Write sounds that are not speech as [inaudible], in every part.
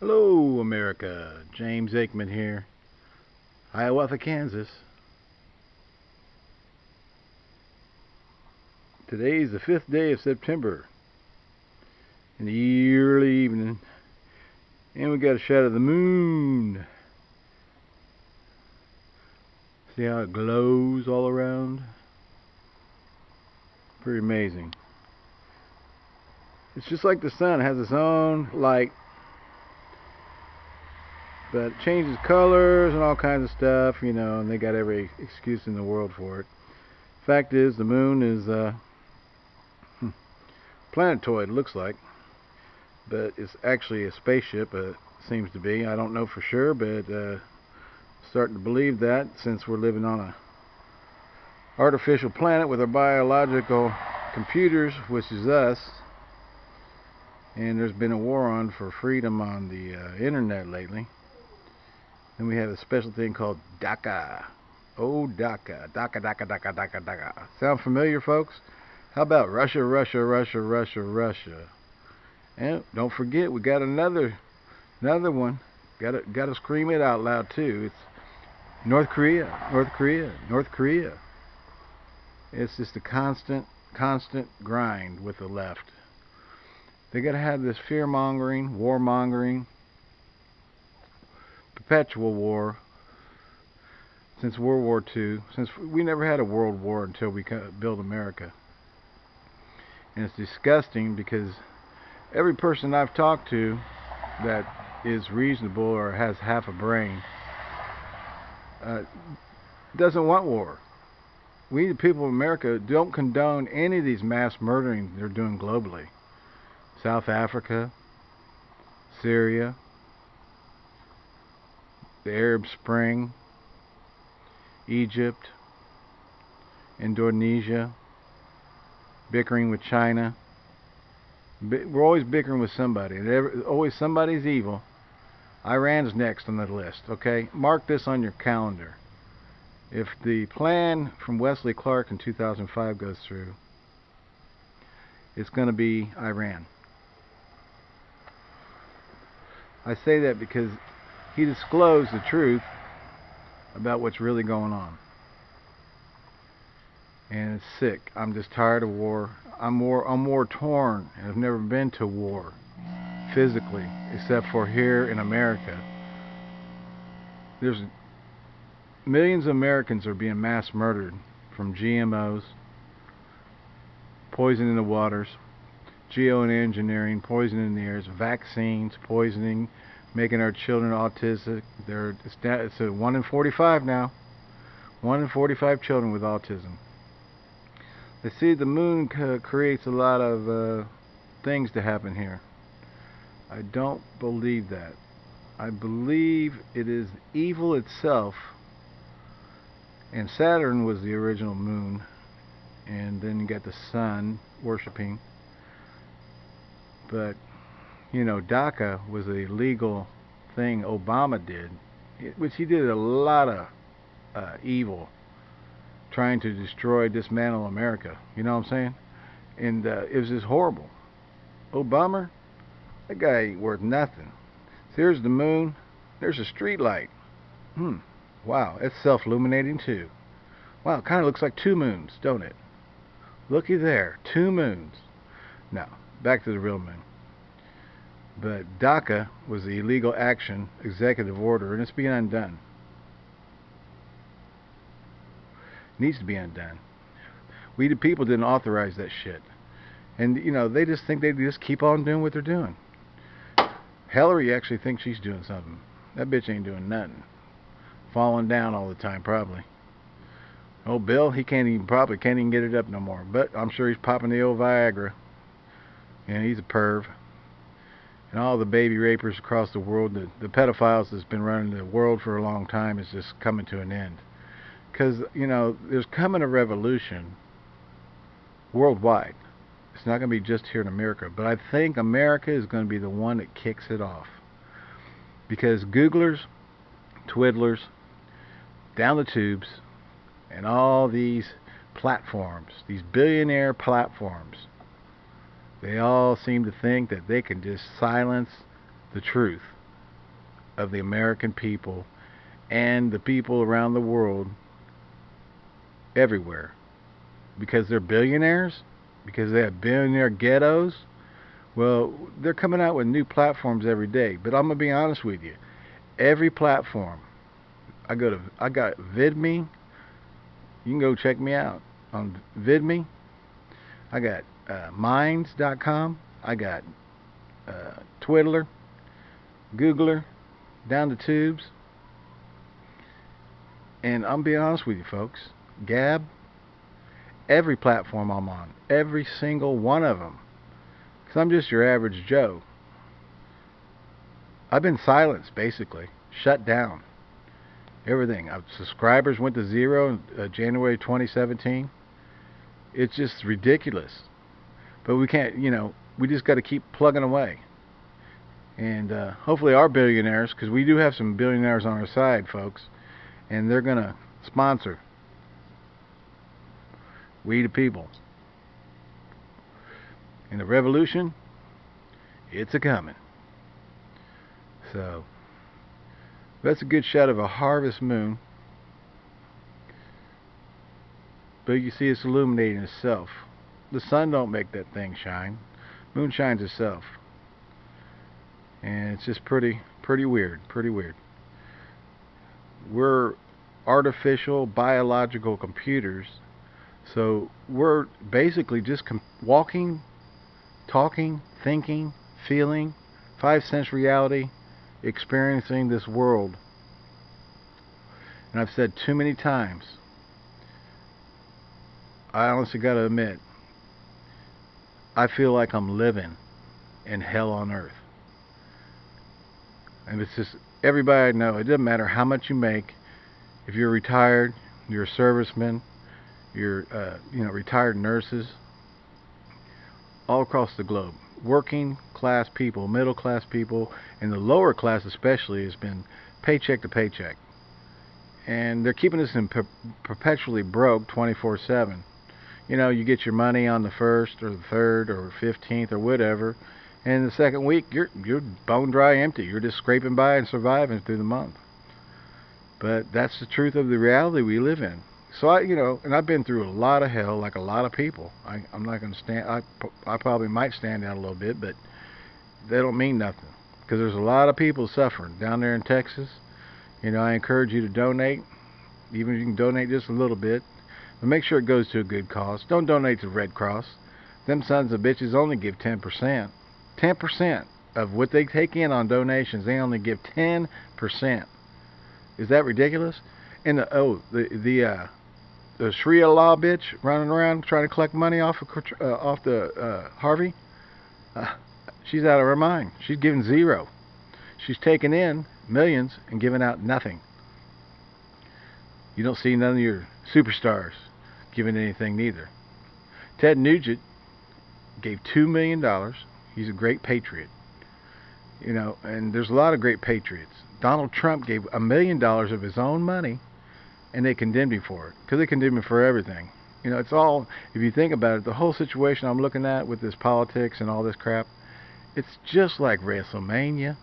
Hello, America. James Aikman here. Hiawatha, Kansas. Today is the fifth day of September in the early evening, and we got a shot of the moon. See how it glows all around? Pretty amazing. It's just like the sun, it has its own light but it changes colors and all kinds of stuff, you know, and they got every excuse in the world for it. Fact is, the moon is uh, hmm, planetoid, looks like, but it's actually a spaceship. Uh, seems to be. I don't know for sure, but uh, starting to believe that since we're living on a artificial planet with our biological computers, which is us. And there's been a war on for freedom on the uh, internet lately. Then we have a special thing called DACA. Oh, DACA. DACA, DACA, DACA, DACA, DACA. Sound familiar, folks? How about Russia, Russia, Russia, Russia, Russia? And don't forget, we got another another one. Got to got to scream it out loud too. It's North Korea, North Korea, North Korea. It's just a constant, constant grind with the left. They got to have this fear mongering, war mongering, perpetual war since World War II, since we never had a world war until we built America. And it's disgusting because every person I've talked to that is reasonable or has half a brain uh, doesn't want war. We, the people of America, don't condone any of these mass murdering they're doing globally. South Africa, Syria, the Arab Spring, Egypt, Indonesia, bickering with China. We're always bickering with somebody. Always somebody's evil. Iran's next on the list. Okay, mark this on your calendar. If the plan from Wesley Clark in 2005 goes through, it's going to be Iran. I say that because he disclosed the truth about what's really going on. And it's sick. I'm just tired of war. I'm more I'm more torn. I've never been to war physically, except for here in America. There's millions of Americans are being mass murdered from GMOs, poison in the waters, geoengineering, poison in the air, vaccines, poisoning, making our children autistic. They're, it's a 1 in 45 now. 1 in 45 children with autism. They see the moon creates a lot of uh, things to happen here. I don't believe that. I believe it is evil itself. And Saturn was the original moon. And then you got the sun worshipping. But you know, DACA was a legal thing Obama did, which he did a lot of uh, evil, trying to destroy, dismantle America. You know what I'm saying? And uh, it was just horrible. Obama, that guy ain't worth nothing. There's the moon. There's a street light. Hmm. Wow, it's self-illuminating too. Wow, it kind of looks like two moons, don't it? Looky there, two moons. Now, back to the real moon. But DACA was the illegal action executive order, and it's being undone. It needs to be undone. We the people didn't authorize that shit. And, you know, they just think they just keep on doing what they're doing. Hillary actually thinks she's doing something. That bitch ain't doing nothing. Falling down all the time, probably. Oh, Bill, he can't even, probably can't even get it up no more. But I'm sure he's popping the old Viagra. And he's a perv and all the baby rapers across the world, the, the pedophiles that's been running the world for a long time is just coming to an end. Because, you know, there's coming a revolution worldwide. It's not going to be just here in America. But I think America is going to be the one that kicks it off. Because Googlers, Twiddlers, down the tubes, and all these platforms, these billionaire platforms, they all seem to think that they can just silence the truth. of the American people and the people around the world everywhere. Because they're billionaires? Because they have billionaire ghettos? Well they're coming out with new platforms every day. But I'm gonna be honest with you. Every platform. I go to I got VidMe. You can go check me out on VidMe. I got uh, Minds.com I got uh, Twiddler Googler down the tubes. And I'm being honest with you folks. Gab every platform I'm on every single one of them because I'm just your average Joe I've been silenced basically. Shut down. Everything. I've, subscribers went to zero in uh, January 2017 it's just ridiculous but we can't you know we just got to keep plugging away. And uh, hopefully our billionaires because we do have some billionaires on our side folks and they're gonna sponsor. We the people. And the revolution it's a coming. So that's a good shot of a harvest moon. But you see it's illuminating itself the sun don't make that thing shine. Moon shines itself. And it's just pretty pretty weird pretty weird. We're artificial biological computers so we're basically just walking talking thinking feeling five sense reality experiencing this world. And I've said too many times I honestly got to admit I feel like I'm living in hell on earth and it's just everybody I know. It doesn't matter how much you make. If you're retired, you're a serviceman, you're uh, you know retired nurses, all across the globe, working class people, middle class people, and the lower class especially has been paycheck to paycheck, and they're keeping us in per perpetually broke 24/7. You know, you get your money on the first or the third or 15th or whatever and the second week you're you're bone dry empty. You're just scraping by and surviving through the month. But that's the truth of the reality we live in. So I you know and I've been through a lot of hell like a lot of people. I, I'm not going to stand I, I probably might stand out a little bit but they don't mean nothing. Because there's a lot of people suffering down there in Texas. You know I encourage you to donate. Even if you can donate just a little bit but make sure it goes to a good cause don't donate to Red Cross them sons of bitches only give 10% 10% of what they take in on donations, they only give 10%. Is that ridiculous? And the oh, the the uh, the Sharia law bitch running around trying to collect money off of uh, off the uh, Harvey. Uh, she's out of her mind. She's giving zero. She's taking in millions and giving out nothing. You don't see none of your superstars giving anything neither. Ted Nugent gave two million dollars He's a great patriot. You know, and there's a lot of great patriots. Donald Trump gave a million dollars of his own money, and they condemned him for it because they condemned him for everything. You know, it's all if you think about it, the whole situation I'm looking at with this politics and all this crap, it's just like WrestleMania.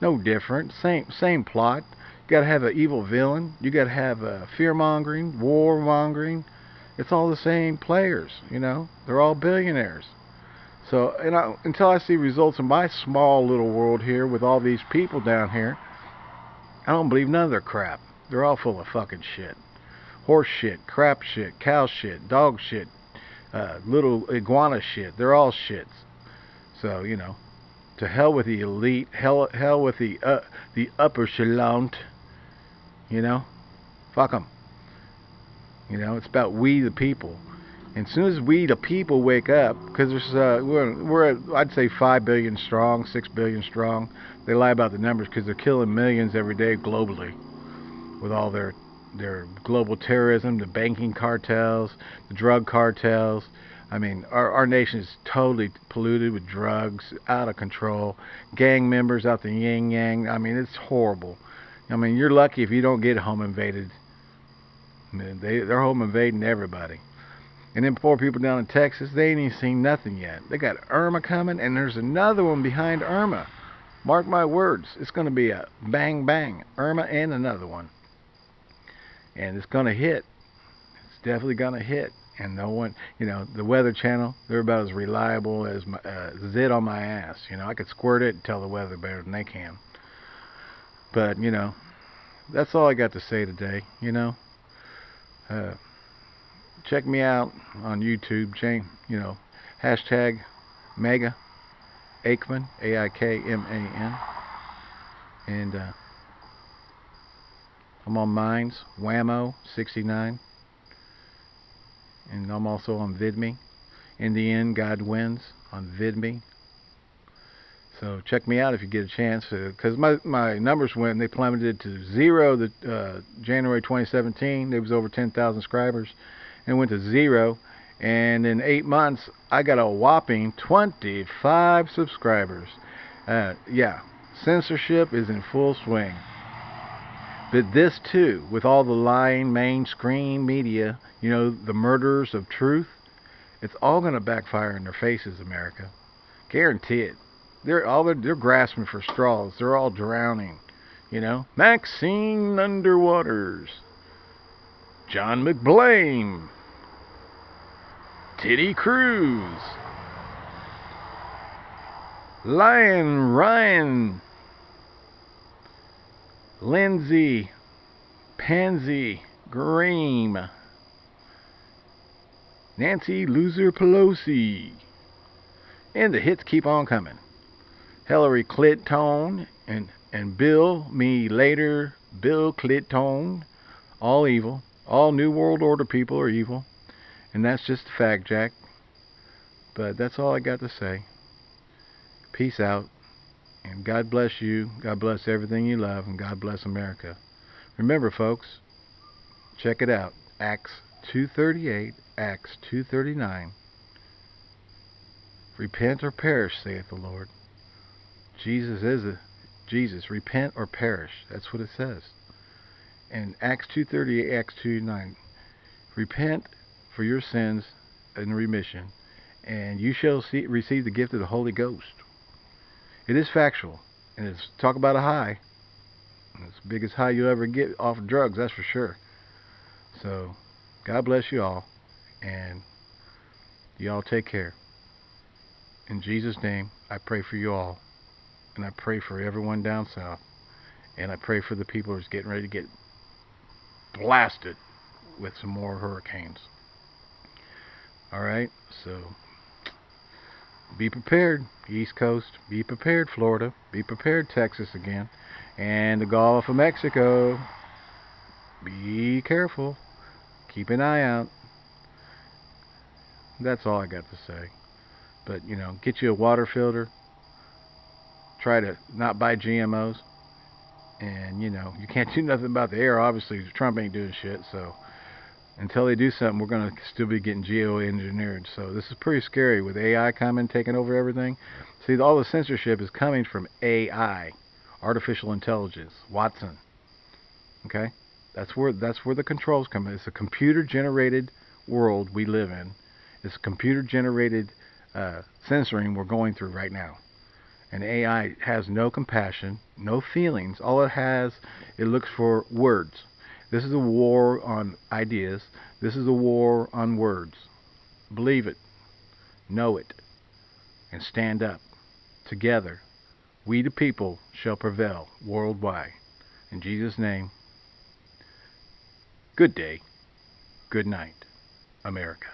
No different. Same same plot. You got to have an evil villain. You got to have a fear mongering, war mongering. It's all the same players. You know, they're all billionaires. So, and I, until I see results in my small little world here with all these people down here, I don't believe none of their crap. They're all full of fucking shit. Horse shit, crap shit, cow shit, dog shit, uh, little iguana shit. They're all shits. So, you know, to hell with the elite, hell, hell with the, uh, the upper echelon. You know, fuck them. You know, it's about we the people. And as soon as we, the people, wake up, because there's uh, we're, we're I'd say five billion strong, six billion strong. They lie about the numbers because they're killing millions every day globally, with all their their global terrorism, the banking cartels, the drug cartels. I mean, our our nation is totally polluted with drugs, out of control. Gang members out the yin yang. I mean, it's horrible. I mean, you're lucky if you don't get home invaded. They they're home invading everybody. And then poor people down in Texas, they ain't even seen nothing yet. They got Irma coming, and there's another one behind Irma. Mark my words, it's going to be a bang bang, Irma and another one. And it's going to hit. It's definitely going to hit. And no one, you know, the Weather Channel, they're about as reliable as my, uh, zit on my ass. You know, I could squirt it and tell the weather better than they can. But, you know, that's all I got to say today, you know. Uh, check me out on YouTube, Jane, you know, hashtag Mega Aikman, A-I-K-M-A-N. And uh, I'm on Minds, Whammo 69. And I'm also on VidMe. In the end, God wins on VidMe. So check me out if you get a chance. Because uh, my, my numbers went, they plummeted to zero the uh, January 2017. There was over 10,000 subscribers. And went to zero and in eight months I got a whopping 25 subscribers. Uh, yeah, censorship is in full swing. But this too, with all the lying mainstream media, you know, the murderers of truth, it's all going to backfire in their faces, America. Guarantee it. They're all they're, they're grasping for straws. They're all drowning. You know, Maxine Underwaters, John McBlame. Titty Cruz. Lion Ryan. Lindsay. Pansy. Green. Nancy Loser Pelosi. And the hits keep on coming. Hillary Clinton and, and Bill, me later, Bill Clinton. All evil. All New World Order people are evil. And that's just a fact, Jack. But that's all I got to say. Peace out. And God bless you. God bless everything you love. And God bless America. Remember, folks, check it out. Acts 238, Acts 239. Repent or perish, saith the Lord. Jesus is a Jesus. Repent or perish. That's what it says. And Acts 238, Acts 2:9. Repent for your sins in remission, and you shall see, receive the gift of the Holy Ghost. It is factual, and it's talk about a high. It's the biggest high you'll ever get off of drugs, that's for sure. So, God bless you all, and you all take care. In Jesus' name, I pray for you all, and I pray for everyone down south, and I pray for the people who's getting ready to get blasted with some more hurricanes. Alright, so be prepared, East Coast. Be prepared, Florida. Be prepared, Texas again. And the Gulf of Mexico. Be careful. Keep an eye out. That's all I got to say. But, you know, get you a water filter. Try to not buy GMOs. And, you know, you can't [laughs] do nothing about the air. Obviously, Trump ain't doing shit, so until they do something, we're going to still be getting geo-engineered. So this is pretty scary with AI coming, taking over everything. See, all the censorship is coming from AI, artificial intelligence, Watson. Okay, that's where that's where the controls come. It's a computer-generated world we live in. It's computer-generated uh, censoring we're going through right now. And AI has no compassion, no feelings. All it has, it looks for words this is a war on ideas. This is a war on words. Believe it. Know it. And stand up. Together, we the people shall prevail worldwide. In Jesus' name, good day, good night, America.